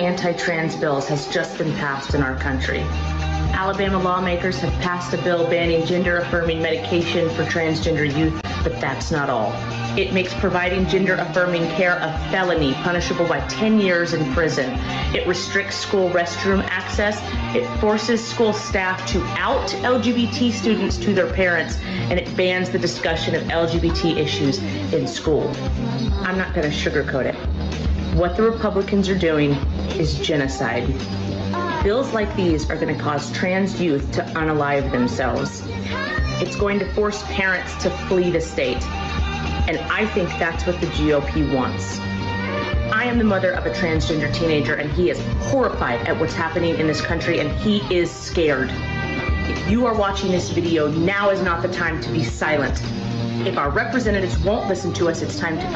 anti-trans bills has just been passed in our country. Alabama lawmakers have passed a bill banning gender-affirming medication for transgender youth, but that's not all. It makes providing gender-affirming care a felony, punishable by 10 years in prison. It restricts school restroom access. It forces school staff to out LGBT students to their parents, and it bans the discussion of LGBT issues in school. I'm not going to sugarcoat it. What the Republicans are doing is genocide. Bills like these are going to cause trans youth to unalive themselves. It's going to force parents to flee the state. And I think that's what the GOP wants. I am the mother of a transgender teenager, and he is horrified at what's happening in this country, and he is scared. If you are watching this video, now is not the time to be silent. If our representatives won't listen to us, it's time to